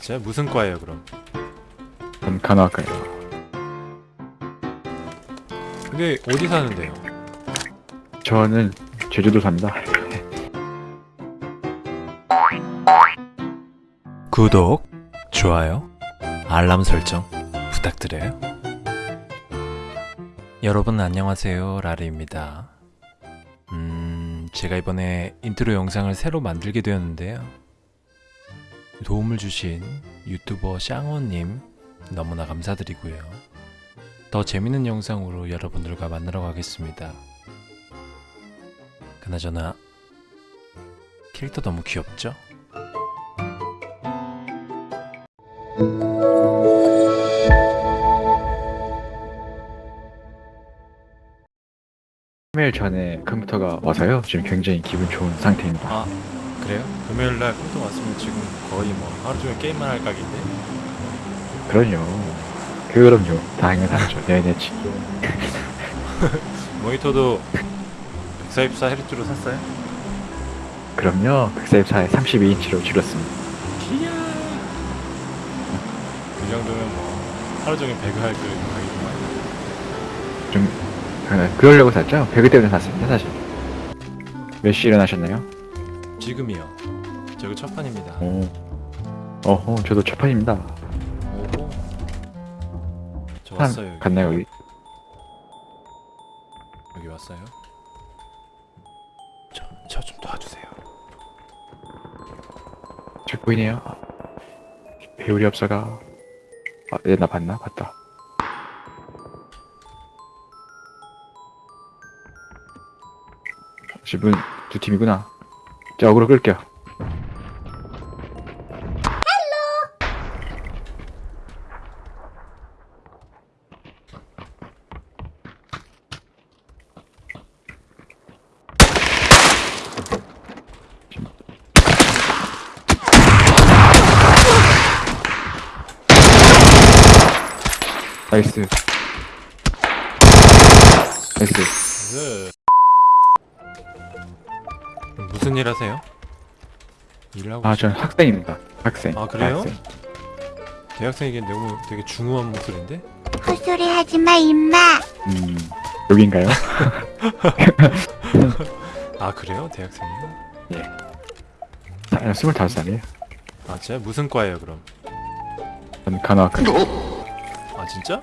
제 무슨 과예요 그럼? 전 간호학과요. 근데 어디 사는데요? 저는 제주도 삽니다. 구독, 좋아요, 알람 설정 부탁드려요. 여러분 안녕하세요 라르입니다. 음, 제가 이번에 인트로 영상을 새로 만들게 되었는데요. 도움을 주신 유튜버 샹어님 너무나 감사드리고요. 더 재밌는 영상으로 여러분들과 만나러 가겠습니다. 그나저나 캐릭터 너무 귀엽죠? 금요일 전에 컴퓨터가 와서요. 지금 굉장히 기분 좋은 상태입니다. 아 그래요? 금요일 날 컴퓨터 왔으면 지금 거의 뭐 하루 종일 게임만 할 각인데 그럼요. 그럼요. 다행은 하죠. 네네치. 모니터도 144Hz로 샀어요? 그럼요. 144에 32인치로 줄였습니다. 이야 이 정도면 뭐 하루 종일 배그 할그 가격이 좀 그- 그러려고 샀죠. 배그 때문에 샀습니다. 사실. 몇 시에 일어나셨나요? 지금이요 저거 첫 판입니다 오. 어허, 저도 첫 판입니다. 오고 저판 왔어요 여기 갔나요 여기? 여기 왔어요 저좀 도와주세요 저 보이네요. 배울이 없어가. 아, 얘나 봤나? 봤다. 집은 두 팀이구나. 자, 어그로 끌게요. 나이스. nice. 네. 무슨 일 하세요? 일하고 아? 전 학생입니다. 학생. 아, 그래요? 학생. 대학생에겐 너무 되게 중후한 목소리인데? 헛소리 하지 마, 임마. 음, 여긴가요? 아 그래요? 대학생이요? 아, 25살이에요. 아 진짜? 무슨 과예요 그럼? 전 간호학과. 아 진짜?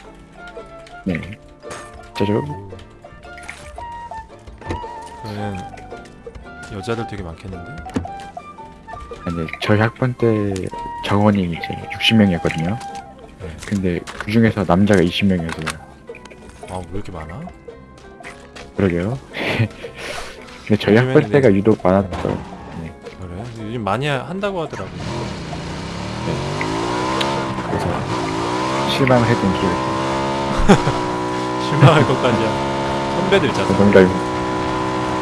네. 짜죠? 그러면 여자들 되게 많겠는데? 아니, 저희 학번 때 정원이 이제 60명이었거든요. 네. 근데 그 중에서 남자가 20명이었어요. 아왜 이렇게 많아? 그러게요. 근데 저희 학번 때가 유독 많았어요. 그래? 요즘 많이 하- 한다고 하더라고 그래서 실망을 했던 기억이. 실망할 것까지야 선배들 있잖아 농담.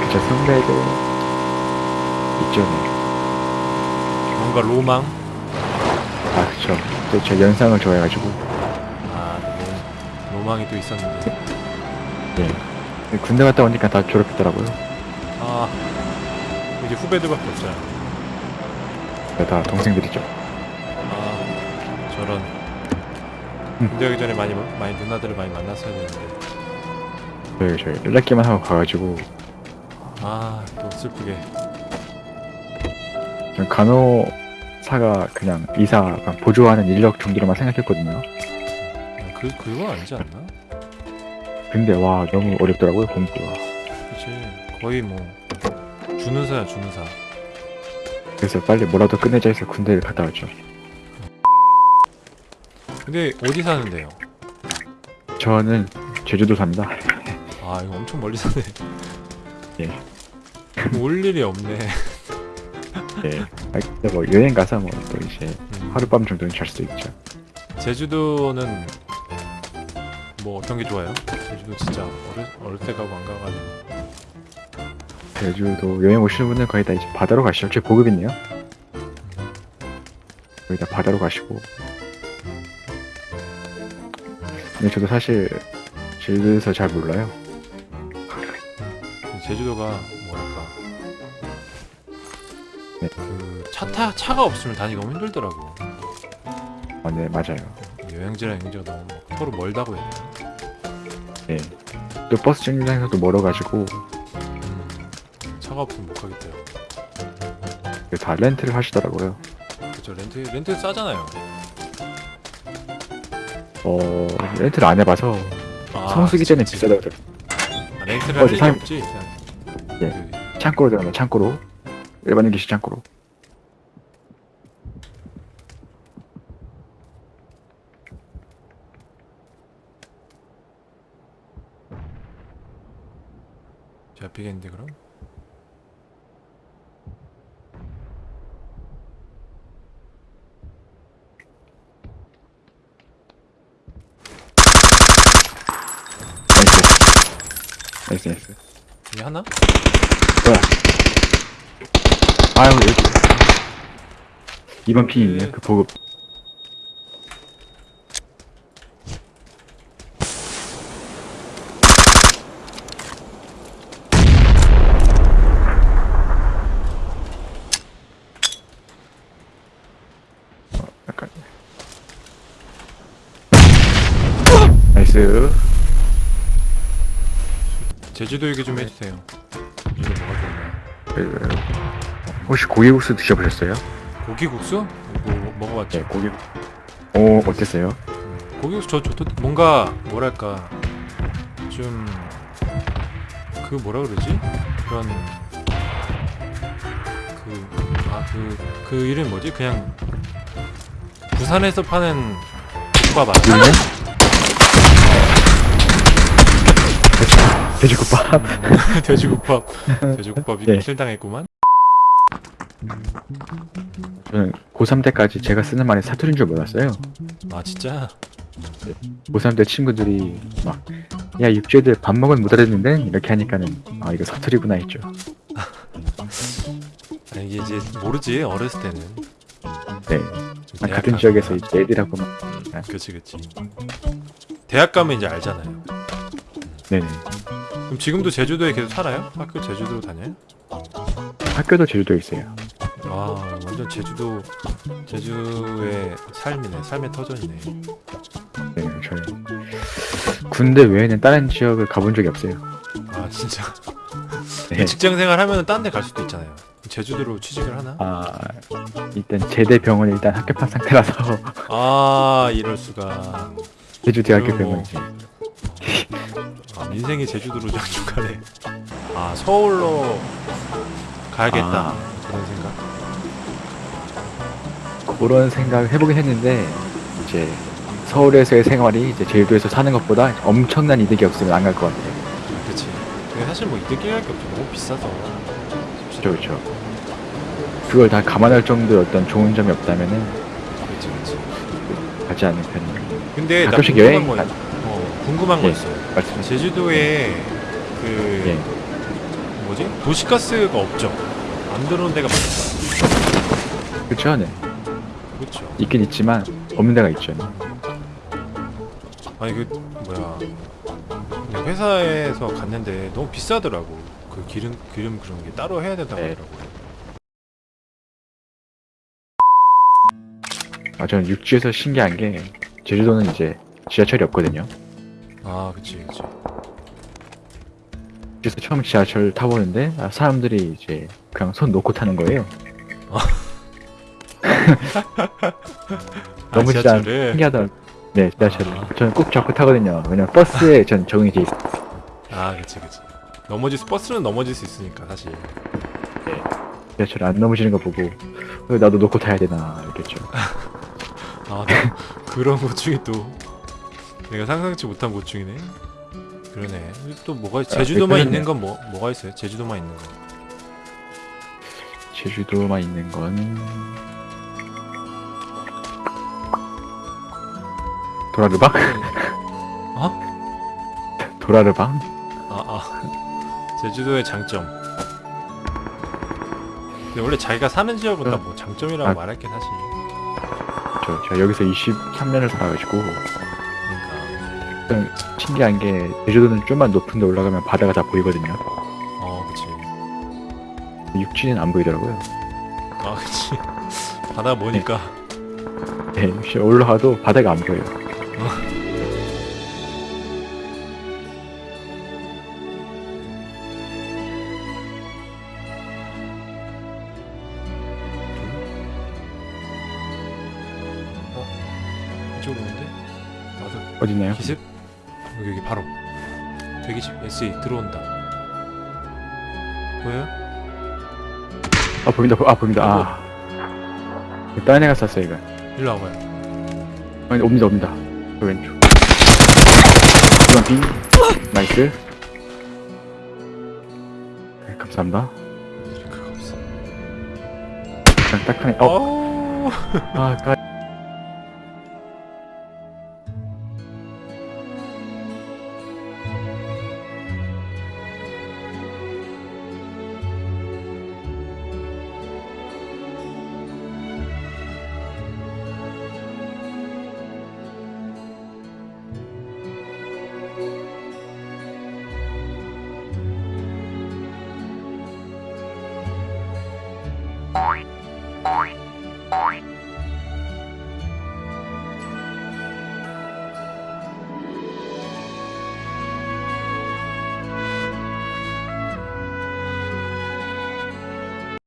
그쵸, 선배도 있죠. 네. 뭔가 로망? 아, 그쵸. 또제 연상을 좋아해가지고. 아 로, 로망이 또 있었는데 네. 군대 갔다 오니까 다 졸업했더라고요. 아 이제 후배들밖에 없잖아 네, 다 동생들이죠. 아 저런 음. 군대 가기 전에 많이 많이 누나들을 많이 만났어야 되는데 저희, 저희 연락기만 하고 가가지고 아 또 슬프게 전 간호사가 그냥 의사가 보조하는 인력 정도로만 생각했거든요. 아, 그 그거 아니지 않나? 근데 와 너무 어렵더라고요 공부가. 그치 거의 뭐 준의사야 준의사 그래서 빨리 뭐라도 끝내자 해서 군대를 갔다 왔죠. 근데 어디 사는데요? 저는 제주도 삽니다. 아 이거 엄청 멀리 사네 예. 올 일이 없네 예. 아, 근데 뭐 여행 가서 뭐 또 이제 음, 하룻밤 정도는 잘 수도 있죠. 제주도는 뭐 어떤 게 좋아요? 제주도 진짜 어릴, 어릴 때 가고 안 가가지고 제주도 여행 오시는 분들 거의 다 이제 바다로 가시죠. 제 보급이네요. 거의 다 바다로 가시고. 근데 저도 사실 제주도에서 잘 몰라요. 제주도가 뭐랄까 네. 그차 타 차가 없으면 다니기 너무 힘들더라고 어, 네 맞아요. 여행지랑 여행지가 너무 막 서로 멀다고 해야 되나? 네. 또 버스 정류장에서도 멀어가지고 음, 차가 없으면 못 가겠대요. 이거 다 렌트를 하시더라고요. 그쵸 렌트 렌트 싸잖아요. 어 렌트를 안 해봐서 아, 성수기 전에. 비싸다고 들었 아, 렌트를 어, 할 일이 상- 없지. 예. 그, 창고로 들어가면 창고로 일반인 기시 창고로. 잡히겠는데 그럼? 나이스. 나이스 나이스. 하나? 뭐야? 아유 여기. 이번 핑이네요. 네. 그 보급. nice. 제주도 얘기 좀 해주세요. 제주도 뭐가 좋나요? 그, 혹시 고기국수 드셔보셨어요? 고기국수? 뭐 먹어봤죠? 네, 고기. 오, 어땠어요? 고기국수 저 좋던 뭔가 뭐랄까 좀 그 뭐라 그러지 그런 그 아 그 그 이름 뭐지 그냥 부산에서 파는 국밥? 유네? 돼지국밥. 돼지국밥 돼지국밥이 네. 실당했구만 저는 고3 때까지 제가 쓰는 말이 사투리인 줄 몰랐어요. 아 진짜 고3 때 친구들이 막, 야, 육지애들 밥 먹은 못 알아듣는데? 이렇게 하니까는, 아, 이거 사투리구나 했죠. 아, 이게 이제 모르지 어렸을 때는 네. 좀 아, 같은 가- 지역에서 이제 애들하고 막, 음, 그치 그치 대학 가면 이제 알잖아요 네네. 그럼 지금도 제주도에 계속 살아요? 학교 제주도 다녀요? 학교도 제주도에 있어요. 아 완전 제주도 제주의 삶이네 삶의 터전이네 네, 저는 군대 외에는 다른 지역을 가본 적이 없어요. 아 진짜 네. 직장생활 하면 딴 데 갈 수도 있잖아요 제주도로 취직을 하나? 아, 일단 제대 병원에 일단 합격한 상태라서 아 이럴 수가 제주 대학교 그럼 뭐. 병원이지. 아, 인생이 제주도로 장중가네 아 서울로 가야겠다 아. 그런 생각 그런 생각을 해보긴 했는데 이제 서울에서의 생활이 이제 제주도에서 사는 것보다 엄청난 이득이 없으면 안 갈 것 같아요. 근데 사실 뭐 이득이 할게 없죠 너무 비싸서 그렇죠, 그렇죠. 그걸 다 감안할 정도의 어떤 좋은 점이 없다면은 그치 그치 가지 않는 편이에요. 근데 나 가끔씩 궁금한 여행 거, 가- 어, 궁금한 거 예. 있어요 말씀. 제주도에 그 예. 뭐지 도시가스가 없죠 안 들어오는 데가 많죠 그렇죠, 네. 그렇죠 있긴 있지만 없는 데가 있죠. 아니 그 뭐야 회사에서 갔는데 너무 비싸더라고 그 기름 기름 그런 게 따로 해야 된다고 네. 하더라고요 아, 저는 육지에서 신기한 게 제주도는 이제 지하철이 없거든요. 아 그치 그치 그래서 처음 지하철 타보는데 아, 사람들이 이제 그냥 손 놓고 타는 거예요. 너무 아, 진짜 지하철을? 신기하다. 네, 지하철을. 아. 저는 꼭 잡고 타거든요. 왜냐면 버스에 전 적응이 돼 있어요. 아 그치 그치 넘어질 수 버스는 넘어질 수 있으니까 사실 지하철 안 넘어지는 거 보고 어, 나도 놓고 타야 되나 이랬겠죠. 아나 그런 고충이 또 내가 상상치 못한 고충이네 그러네 또 뭐가 제주도만 아, 있는 건 뭐 뭐가 있어요 제주도만 있는 거 제주도만 있는 건 도라르방? 어? 도라르방? 아, 아. 제주도의 장점. 근데 원래 자기가 사는 지역은 다 뭐 장점이라고 아. 말할 게 사실. 저, 제가 여기서 23년을 살아가지고 그러니까. 좀 신기한 게 제주도는 좀만 높은 데 올라가면 바다가 다 보이거든요. 어, 그치. 육지는 안 보이더라고요. 아, 그치. 바다 보니까. 네, 혹시 올라가도 바닥이 안 보여요. 어딨나요? 기습? 여기 여기 바로 대기집 SE 들어온다 보여요? 아 보인다, 보- 아 보인다. 아. 다른 애가 쐈어 이거. 일로 와봐요 아니, 옵니다, 옵니다. 그 왼쪽. 이번 빙. 나이스. 네, 감사합니다. 그냥 딱 하네. 어, 어... 아, 까.